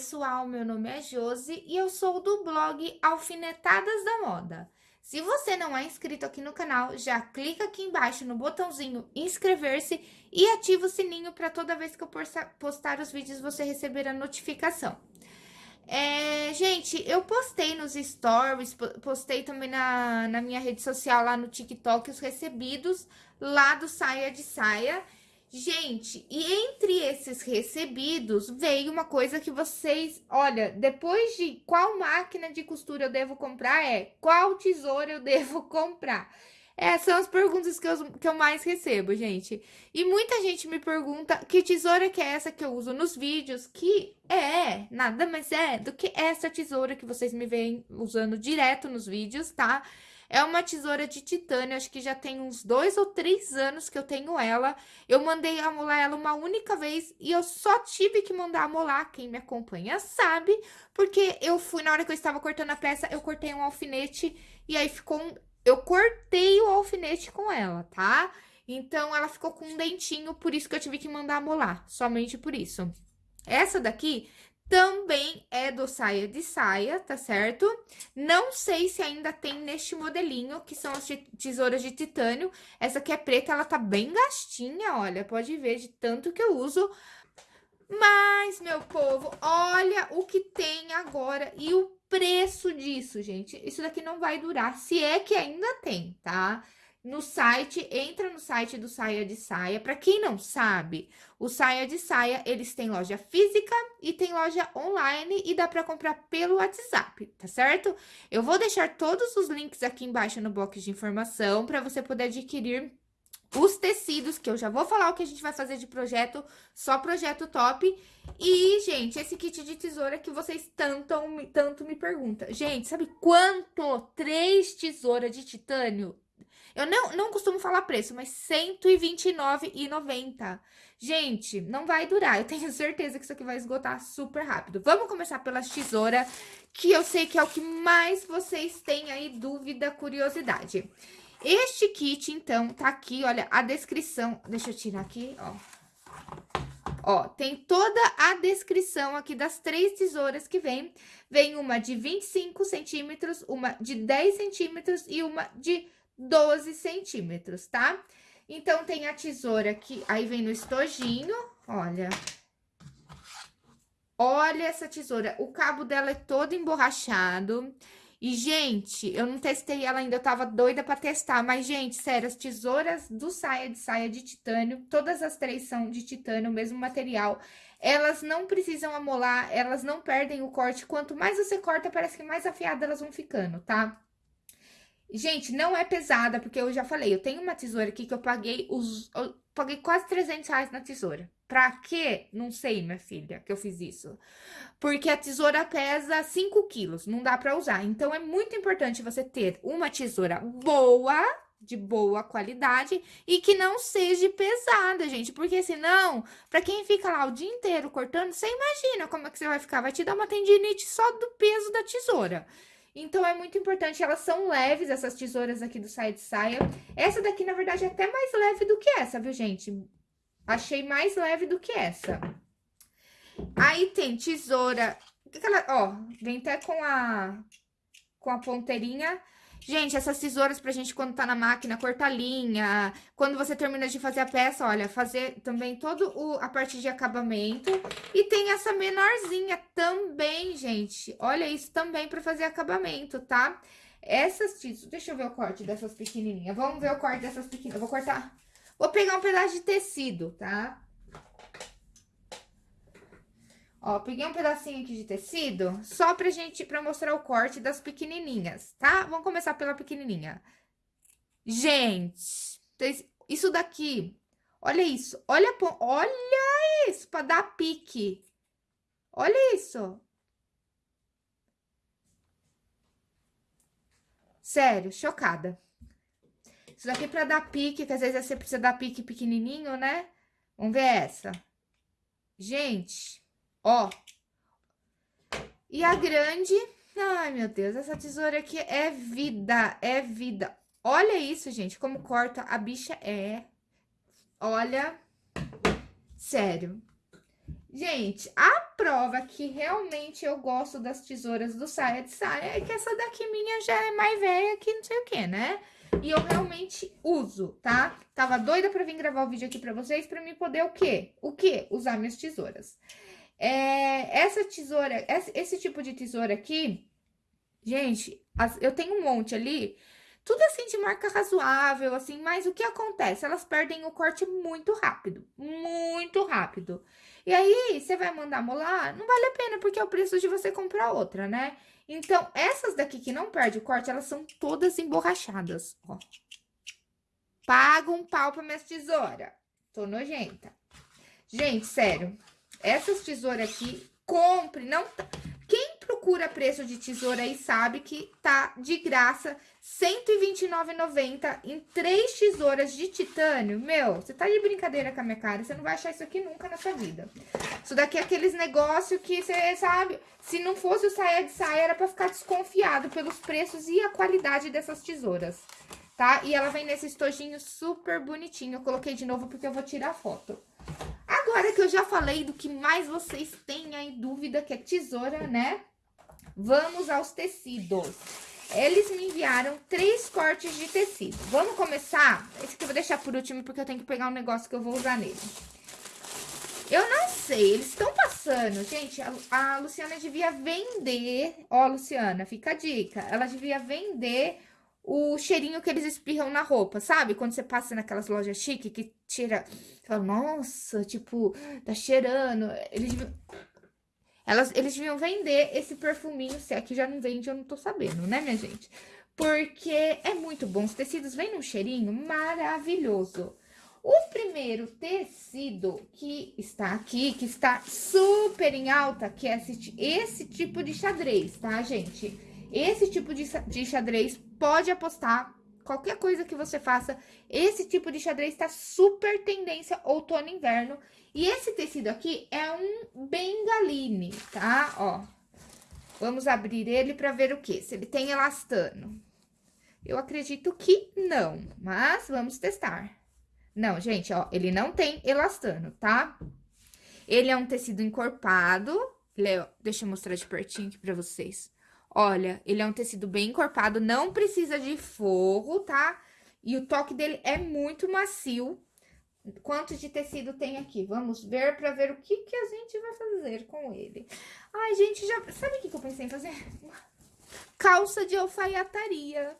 pessoal, meu nome é Josi e eu sou do blog Alfinetadas da Moda. Se você não é inscrito aqui no canal, já clica aqui embaixo no botãozinho inscrever-se e ativa o sininho para toda vez que eu postar os vídeos você receber a notificação. É, gente, eu postei nos stories, postei também na, na minha rede social lá no TikTok os recebidos lá do Saia de Saia. Gente, e entre esses recebidos veio uma coisa que vocês, olha, depois de qual máquina de costura eu devo comprar é qual tesoura eu devo comprar. Essas são as perguntas que eu, que eu mais recebo, gente. E muita gente me pergunta que tesoura que é essa que eu uso nos vídeos, que é, nada mais é do que essa tesoura que vocês me veem usando direto nos vídeos, tá? Tá? É uma tesoura de titânio, acho que já tem uns dois ou três anos que eu tenho ela. Eu mandei amolar ela uma única vez e eu só tive que mandar amolar, quem me acompanha sabe, porque eu fui, na hora que eu estava cortando a peça, eu cortei um alfinete e aí ficou um... Eu cortei o alfinete com ela, tá? Então, ela ficou com um dentinho, por isso que eu tive que mandar amolar, somente por isso. Essa daqui também é do saia de saia, tá certo? Não sei se ainda tem neste modelinho, que são as tesouras de titânio. Essa aqui é preta, ela tá bem gastinha, olha, pode ver de tanto que eu uso. Mas, meu povo, olha o que tem agora e o preço disso, gente. Isso daqui não vai durar, se é que ainda tem, tá? Tá? No site, entra no site do Saia de Saia. Para quem não sabe, o Saia de Saia, eles têm loja física e tem loja online e dá para comprar pelo WhatsApp, tá certo? Eu vou deixar todos os links aqui embaixo no bloco de informação para você poder adquirir os tecidos, que eu já vou falar o que a gente vai fazer de projeto, só projeto top. E, gente, esse kit de tesoura que vocês tanto, tanto me perguntam. Gente, sabe quanto? Três tesouras de titânio eu não, não costumo falar preço, mas R$129,90. Gente, não vai durar. Eu tenho certeza que isso aqui vai esgotar super rápido. Vamos começar pelas tesouras, que eu sei que é o que mais vocês têm aí dúvida, curiosidade. Este kit, então, tá aqui, olha, a descrição. Deixa eu tirar aqui, ó. Ó, tem toda a descrição aqui das três tesouras que vem. Vem uma de 25 centímetros, uma de 10 centímetros e uma de 12 centímetros, tá? Então, tem a tesoura que aí vem no estojinho, olha. Olha essa tesoura, o cabo dela é todo emborrachado. E, gente, eu não testei ela ainda, eu tava doida pra testar. Mas, gente, sério, as tesouras do saia de saia de titânio, todas as três são de titânio, o mesmo material. Elas não precisam amolar, elas não perdem o corte. Quanto mais você corta, parece que mais afiadas elas vão ficando, tá? Gente, não é pesada, porque eu já falei, eu tenho uma tesoura aqui que eu paguei os... Eu paguei quase 300 reais na tesoura. Pra quê? Não sei, minha filha, que eu fiz isso. Porque a tesoura pesa 5 quilos, não dá pra usar. Então, é muito importante você ter uma tesoura boa, de boa qualidade e que não seja pesada, gente. Porque senão, pra quem fica lá o dia inteiro cortando, você imagina como é que você vai ficar. Vai te dar uma tendinite só do peso da tesoura. Então, é muito importante, elas são leves, essas tesouras aqui do Saia de Saia. Essa daqui, na verdade, é até mais leve do que essa, viu, gente? Achei mais leve do que essa. Aí, tem tesoura... Ó, vem até com a, com a ponteirinha Gente, essas tesouras pra gente, quando tá na máquina, cortar linha. Quando você termina de fazer a peça, olha, fazer também toda a parte de acabamento. E tem essa menorzinha também, gente. Olha isso também pra fazer acabamento, tá? Essas tesouras... Deixa eu ver o corte dessas pequenininhas. Vamos ver o corte dessas pequenas. Eu vou cortar... Vou pegar um pedaço de tecido, tá? Ó, peguei um pedacinho aqui de tecido, só pra gente, pra mostrar o corte das pequenininhas, tá? Vamos começar pela pequenininha. Gente, isso daqui, olha isso, olha, olha isso, pra dar pique. Olha isso. Sério, chocada. Isso daqui pra dar pique, que às vezes você precisa dar pique pequenininho, né? Vamos ver essa. Gente... Ó. E a grande... Ai, meu Deus, essa tesoura aqui é vida, é vida. Olha isso, gente, como corta. A bicha é... Olha... Sério. Gente, a prova que realmente eu gosto das tesouras do saia de saia é que essa daqui minha já é mais velha que não sei o que, né? E eu realmente uso, tá? Tava doida pra vir gravar o vídeo aqui pra vocês, pra mim poder o quê? O quê? Usar minhas tesouras. É, essa tesoura, esse, tipo de tesoura aqui, gente, eu tenho um monte ali, tudo assim de marca razoável, assim, mas o que acontece? Elas perdem o corte muito rápido, muito rápido. E aí, você vai mandar molar, não vale a pena, porque é o preço de você comprar outra, né? Então, essas daqui que não perde o corte, elas são todas emborrachadas, ó. Paga um pau pra minhas tesouras. Tô nojenta. Gente, sério, essas tesouras aqui, compre, não... Tá procura preço de tesoura aí sabe que tá de graça R$ 129,90 em três tesouras de titânio. Meu, você tá de brincadeira com a minha cara, você não vai achar isso aqui nunca na sua vida. Isso daqui é aqueles negócios que você sabe, se não fosse o saia de saia, era pra ficar desconfiado pelos preços e a qualidade dessas tesouras, tá? E ela vem nesse estojinho super bonitinho. Eu coloquei de novo porque eu vou tirar foto. Agora que eu já falei do que mais vocês têm aí dúvida, que é tesoura, né? Vamos aos tecidos. Eles me enviaram três cortes de tecido. Vamos começar? Esse aqui eu vou deixar por último, porque eu tenho que pegar um negócio que eu vou usar nele. Eu não sei, eles estão passando. Gente, a, a, Luciana devia vender... Ó, Luciana, fica a dica. Ela devia vender o cheirinho que eles espirram na roupa, sabe? Quando você passa naquelas lojas chique que tira... Fala, nossa, tipo, tá cheirando. Eles deviam elas, eles deviam vender esse perfuminho, se aqui já não vende, eu não tô sabendo, né, minha gente? Porque é muito bom, os tecidos vêm num cheirinho maravilhoso. O primeiro tecido que está aqui, que está super em alta, que é esse, esse tipo de xadrez, tá, gente? Esse tipo de, de xadrez, pode apostar, qualquer coisa que você faça, esse tipo de xadrez está super tendência outono e inverno. E esse tecido aqui é um bengaline, tá? Ó, vamos abrir ele para ver o que? Se ele tem elastano. Eu acredito que não, mas vamos testar. Não, gente, ó, ele não tem elastano, tá? Ele é um tecido encorpado. Leo, deixa eu mostrar de pertinho aqui pra vocês. Olha, ele é um tecido bem encorpado, não precisa de forro, tá? E o toque dele é muito macio. Quanto de tecido tem aqui? Vamos ver para ver o que, que a gente vai fazer com ele. Ai, gente, já... Sabe o que, que eu pensei em fazer? Calça de alfaiataria.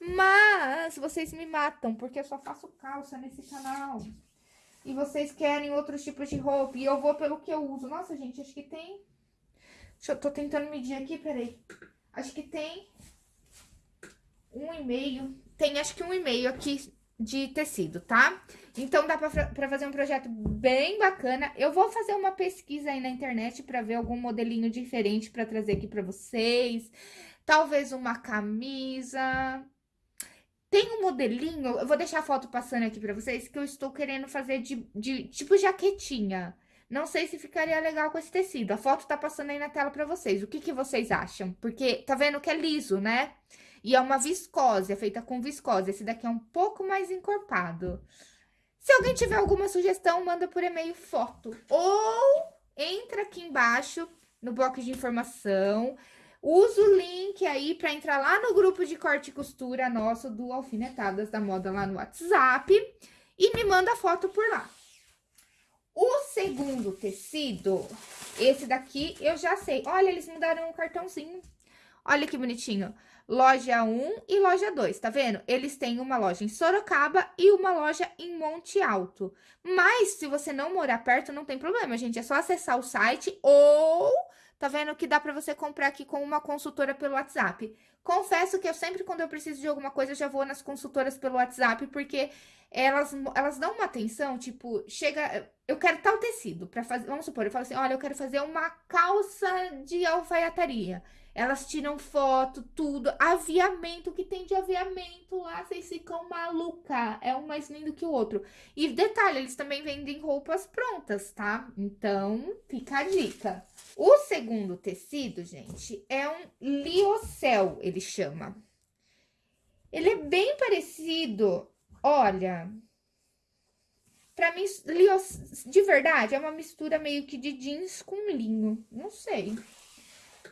Mas vocês me matam, porque eu só faço calça nesse canal. E vocês querem outros tipos de roupa. E eu vou pelo que eu uso. Nossa, gente, acho que tem... Deixa eu tô tentando medir aqui, peraí. Acho que tem um e meio. Tem acho que um e meio aqui de tecido, tá? Então, dá pra, fazer um projeto bem bacana. Eu vou fazer uma pesquisa aí na internet pra ver algum modelinho diferente pra trazer aqui pra vocês. Talvez uma camisa. Tem um modelinho, eu vou deixar a foto passando aqui pra vocês, que eu estou querendo fazer de, de tipo jaquetinha. Não sei se ficaria legal com esse tecido. A foto tá passando aí na tela pra vocês. O que, que vocês acham? Porque tá vendo que é liso, né? E é uma viscose, é feita com viscose. Esse daqui é um pouco mais encorpado. Se alguém tiver alguma sugestão, manda por e-mail foto. Ou entra aqui embaixo no bloco de informação. Usa o link aí para entrar lá no grupo de corte e costura nosso do Alfinetadas da Moda lá no WhatsApp. E me manda foto por lá. O segundo tecido, esse daqui, eu já sei. Olha, eles mudaram o cartãozinho. Olha que bonitinho loja 1 e loja 2, tá vendo? Eles têm uma loja em Sorocaba e uma loja em Monte Alto. Mas, se você não morar perto, não tem problema, gente. É só acessar o site ou... Tá vendo que dá pra você comprar aqui com uma consultora pelo WhatsApp. Confesso que eu sempre, quando eu preciso de alguma coisa, já vou nas consultoras pelo WhatsApp, porque elas, elas dão uma atenção, tipo, chega... Eu quero tal tecido pra fazer... Vamos supor, eu falo assim, olha, eu quero fazer uma calça de alfaiataria. Elas tiram foto, tudo. Aviamento, que tem de aviamento lá, vocês ficam maluca. É um mais lindo que o outro. E detalhe, eles também vendem roupas prontas, tá? Então, fica a dica. O segundo tecido, gente, é um liocel, ele chama. Ele é bem parecido, olha... Pra mim, de verdade, é uma mistura meio que de jeans com linho. Não sei.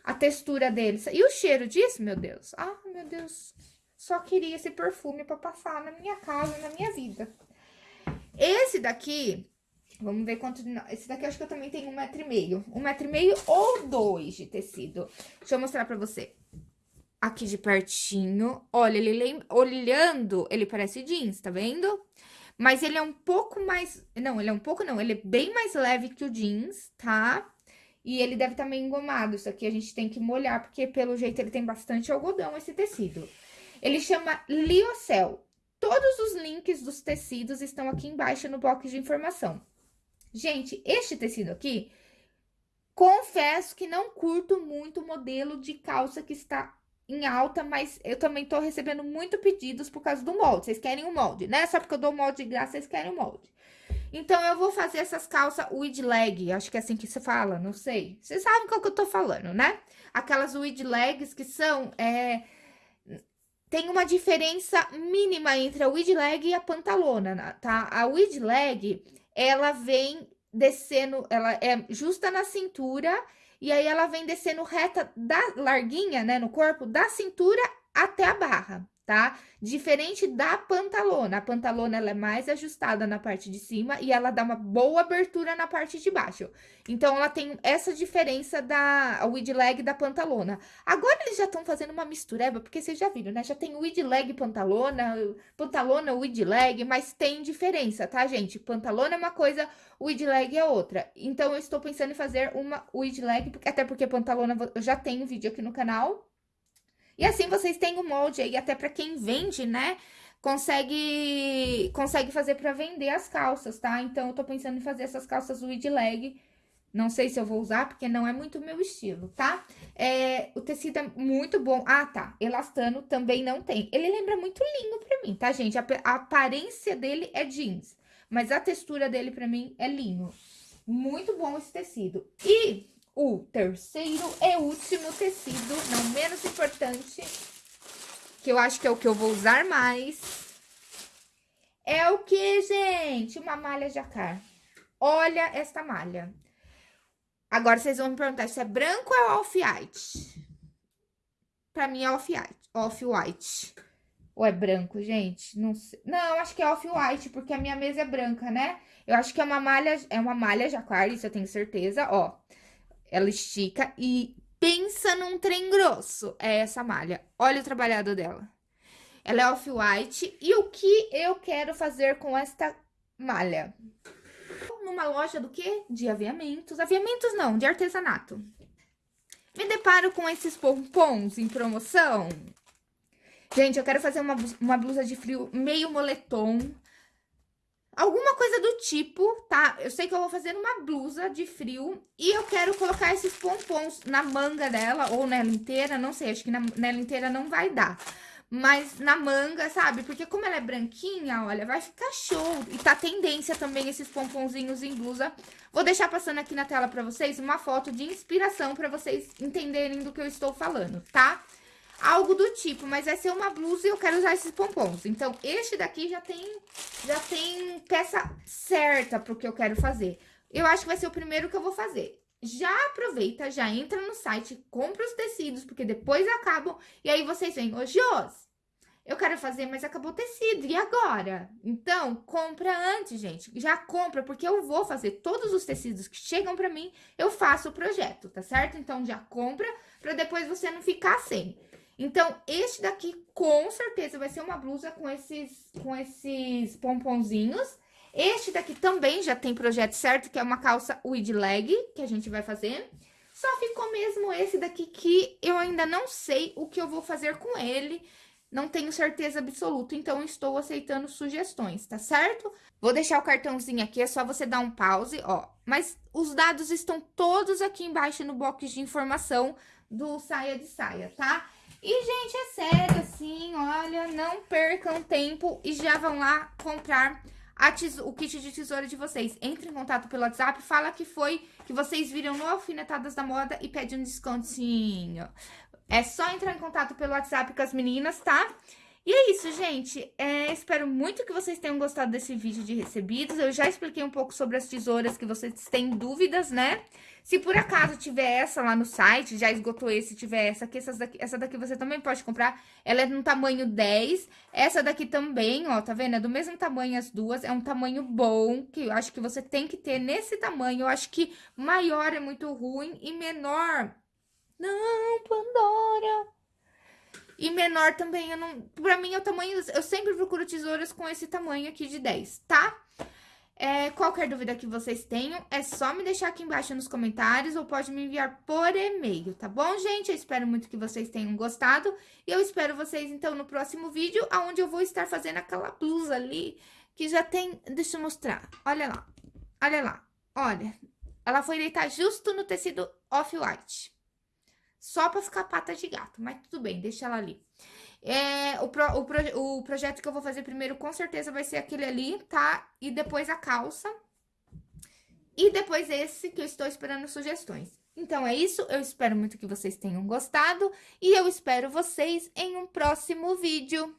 A textura deles. E o cheiro disso, meu Deus. Ah, meu Deus. Só queria esse perfume pra passar na minha casa, na minha vida. Esse daqui, vamos ver quanto... Esse daqui acho que eu também tenho um metro e meio. Um metro e meio ou dois de tecido. Deixa eu mostrar pra você. Aqui de pertinho. Olha, ele. Olhando, ele parece jeans, tá vendo? Mas ele é um pouco mais... Não, ele é um pouco não. Ele é bem mais leve que o jeans, tá? E ele deve estar tá meio engomado. Isso aqui a gente tem que molhar, porque pelo jeito ele tem bastante algodão, esse tecido. Ele chama Liocel. Todos os links dos tecidos estão aqui embaixo no box de informação. Gente, este tecido aqui, confesso que não curto muito o modelo de calça que está em alta, mas eu também tô recebendo muito pedidos por causa do molde. Vocês querem o molde, né? Só porque eu dou molde de graça, vocês querem o molde. Então, eu vou fazer essas calças wide leg, acho que é assim que se fala, não sei. Vocês sabem qual que eu tô falando, né? Aquelas wide legs que são, é, tem uma diferença mínima entre a wide leg e a pantalona, tá? A wide leg, ela vem descendo, ela é justa na cintura e aí ela vem descendo reta da larguinha, né, no corpo, da cintura até a barra tá? Diferente da pantalona. A pantalona, ela é mais ajustada na parte de cima e ela dá uma boa abertura na parte de baixo. Então, ela tem essa diferença da wide leg da pantalona. Agora, eles já estão fazendo uma mistureba, porque vocês já viram, né? Já tem wide leg pantalona, pantalona wide leg, mas tem diferença, tá, gente? Pantalona é uma coisa, wide leg é outra. Então, eu estou pensando em fazer uma wide leg, até porque pantalona eu já tenho vídeo aqui no canal, e assim vocês têm o molde aí, até para quem vende, né? Consegue, consegue fazer para vender as calças, tá? Então, eu tô pensando em fazer essas calças wide leg. Não sei se eu vou usar, porque não é muito meu estilo, tá? É, o tecido é muito bom. Ah, tá. Elastano também não tem. Ele lembra muito linho pra mim, tá, gente? A, a aparência dele é jeans, mas a textura dele pra mim é linho. Muito bom esse tecido. E o terceiro e último tecido, não menos importante, que eu acho que é o que eu vou usar mais, é o que, gente? Uma malha jacar. Olha esta malha. Agora, vocês vão me perguntar se é branco ou off-white. Pra mim é off-white. Off-white. Ou é branco, gente? Não sei. Não, acho que é off-white, porque a minha mesa é branca, né? Eu acho que é uma malha, é uma malha jacar, isso eu tenho certeza, ó. Ela estica e pensa num trem grosso. É essa malha. Olha o trabalhado dela. Ela é off-white. E o que eu quero fazer com esta malha? Numa loja do quê? De aviamentos. Aviamentos não, de artesanato. Me deparo com esses pompons em promoção. Gente, eu quero fazer uma, uma blusa de frio meio moletom. Alguma coisa do tipo, tá? Eu sei que eu vou fazer uma blusa de frio e eu quero colocar esses pompons na manga dela, ou nela inteira, não sei, acho que na, nela inteira não vai dar. Mas na manga, sabe? Porque como ela é branquinha, olha, vai ficar show. E tá tendência também esses pomponzinhos em blusa. Vou deixar passando aqui na tela pra vocês uma foto de inspiração pra vocês entenderem do que eu estou falando, tá? Algo do tipo, mas vai ser uma blusa e eu quero usar esses pompons. Então, este daqui já tem, já tem peça certa pro que eu quero fazer. Eu acho que vai ser o primeiro que eu vou fazer. Já aproveita, já entra no site, compra os tecidos, porque depois acabam, e aí vocês vêm, ô Jos, eu quero fazer, mas acabou o tecido, e agora? Então, compra antes, gente, já compra, porque eu vou fazer todos os tecidos que chegam pra mim, eu faço o projeto, tá certo? Então, já compra, pra depois você não ficar sem. Então, este daqui, com certeza, vai ser uma blusa com esses, com esses pomponzinhos. Este daqui também já tem projeto certo, que é uma calça wide leg, que a gente vai fazer. Só ficou mesmo esse daqui que eu ainda não sei o que eu vou fazer com ele. Não tenho certeza absoluta, então estou aceitando sugestões, tá certo? Vou deixar o cartãozinho aqui, é só você dar um pause, ó. Mas os dados estão todos aqui embaixo no box de informação do Saia de Saia, tá? E, gente, é sério, assim, olha, não percam tempo e já vão lá comprar o kit de tesoura de vocês. Entre em contato pelo WhatsApp, fala que foi que vocês viram no Alfinetadas da Moda e pede um descontinho. É só entrar em contato pelo WhatsApp com as meninas, tá? E é isso, gente. É, espero muito que vocês tenham gostado desse vídeo de recebidos. Eu já expliquei um pouco sobre as tesouras que vocês têm dúvidas, né? Se por acaso tiver essa lá no site, já esgotou esse, tiver essa aqui, essas daqui, essa daqui você também pode comprar. Ela é no tamanho 10. Essa daqui também, ó, tá vendo? É do mesmo tamanho as duas. É um tamanho bom, que eu acho que você tem que ter nesse tamanho. Eu acho que maior é muito ruim e menor... Não, Pandora... E menor também, eu não... Pra mim, é o tamanho... Eu sempre procuro tesouras com esse tamanho aqui de 10, tá? É, qualquer dúvida que vocês tenham, é só me deixar aqui embaixo nos comentários ou pode me enviar por e-mail, tá bom, gente? Eu espero muito que vocês tenham gostado e eu espero vocês, então, no próximo vídeo, onde eu vou estar fazendo aquela blusa ali que já tem... Deixa eu mostrar, olha lá, olha lá, olha. Ela foi deitar justo no tecido off-white só pra ficar pata de gato, mas tudo bem, deixa ela ali. É, o, pro, o, pro, o projeto que eu vou fazer primeiro, com certeza, vai ser aquele ali, tá? E depois a calça. E depois esse que eu estou esperando sugestões. Então, é isso. Eu espero muito que vocês tenham gostado. E eu espero vocês em um próximo vídeo.